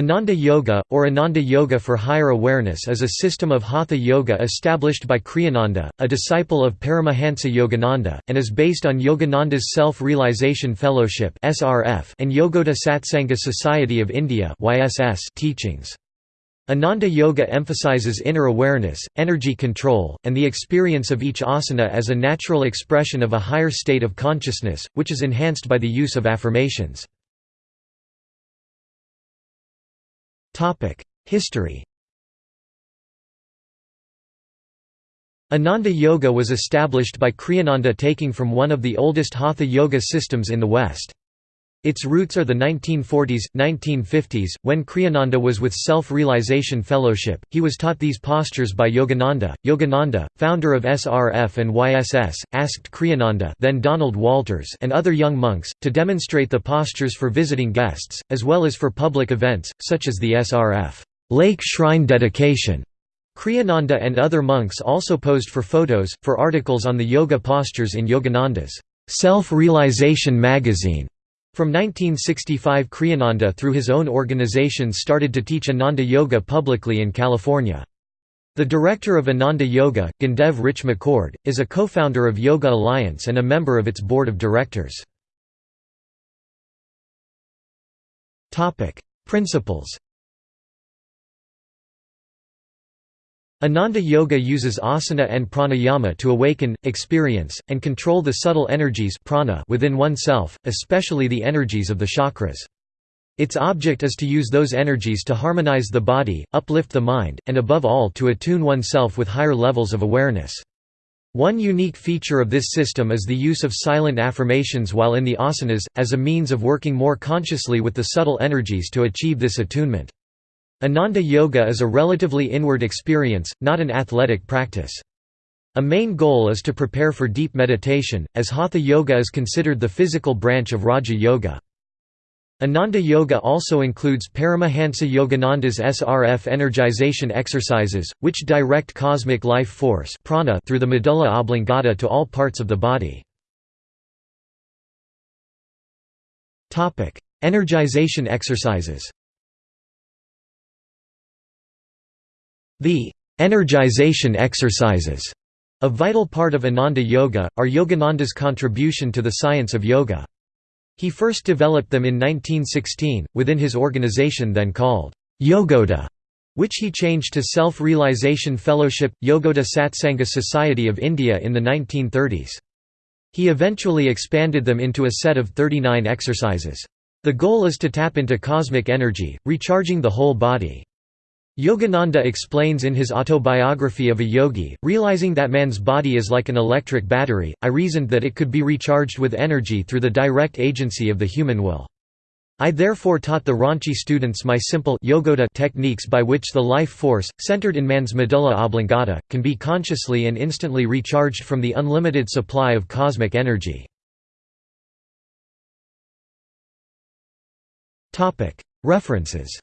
Ananda Yoga, or Ananda Yoga for Higher Awareness is a system of Hatha Yoga established by Kriyananda, a disciple of Paramahansa Yogananda, and is based on Yogananda's Self-Realization Fellowship and Yogoda Satsanga Society of India teachings. Ananda Yoga emphasizes inner awareness, energy control, and the experience of each asana as a natural expression of a higher state of consciousness, which is enhanced by the use of affirmations. History Ananda Yoga was established by Kriyananda taking from one of the oldest Hatha Yoga systems in the West. Its roots are the 1940s, 1950s, when Kriyananda was with Self-Realization Fellowship, he was taught these postures by Yogananda. Yogananda, founder of SRF and YSS, asked Kriyananda then Donald Walters and other young monks, to demonstrate the postures for visiting guests, as well as for public events, such as the SRF lake shrine dedication. Kriyananda and other monks also posed for photos, for articles on the yoga postures in Yogananda's Self-Realization magazine. From 1965 Kriyananda through his own organization started to teach Ananda Yoga publicly in California. The director of Ananda Yoga, Gyandev Rich McCord, is a co-founder of Yoga Alliance and a member of its board of directors. Principles Ananda Yoga uses asana and pranayama to awaken, experience, and control the subtle energies prana within oneself, especially the energies of the chakras. Its object is to use those energies to harmonize the body, uplift the mind, and above all to attune oneself with higher levels of awareness. One unique feature of this system is the use of silent affirmations while in the asanas, as a means of working more consciously with the subtle energies to achieve this attunement. Ananda Yoga is a relatively inward experience, not an athletic practice. A main goal is to prepare for deep meditation, as Hatha Yoga is considered the physical branch of Raja Yoga. Ananda Yoga also includes Paramahansa Yogananda's SRF energization exercises, which direct cosmic life force prana through the medulla oblongata to all parts of the body. Energization exercises The energization exercises, a vital part of Ananda Yoga, are Yogananda's contribution to the science of yoga. He first developed them in 1916, within his organization then called Yogoda, which he changed to Self-Realization Fellowship, Yogoda Satsanga Society of India in the 1930s. He eventually expanded them into a set of 39 exercises. The goal is to tap into cosmic energy, recharging the whole body. Yogananda explains in his autobiography of a yogi, realizing that man's body is like an electric battery, I reasoned that it could be recharged with energy through the direct agency of the human will. I therefore taught the Ranchi students my simple yogoda techniques by which the life force, centered in man's medulla oblongata, can be consciously and instantly recharged from the unlimited supply of cosmic energy. References